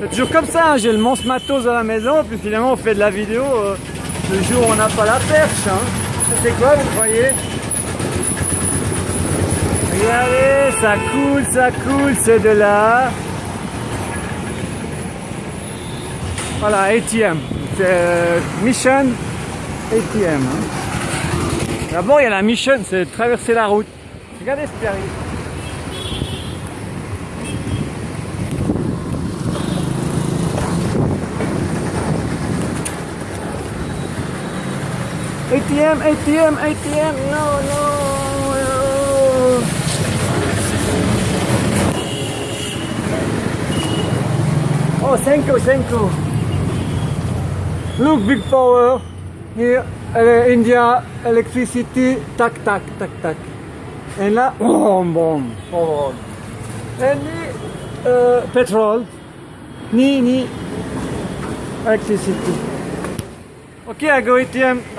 C'est toujours comme ça, hein, j'ai le monstre matos à la maison, puis finalement on fait de la vidéo euh, le jour où on n'a pas la perche. Hein. C'est quoi, vous croyez? Regardez, ça coule, ça coule, c'est de là. Voilà, ATM. C'est euh, Mission ATM. hein. D'abord, il y a la mission, c'est traverser la route. Regardez ce qui. ATM, ATM, ATM, no, no. Oh, Senko, Senko. Look, big power. Here, uh, India, electricity, tac, tac, tac, tac. And là, boom, boom, boom. And uh, petrol, ni, ni, electricity. Okay, I go ATM.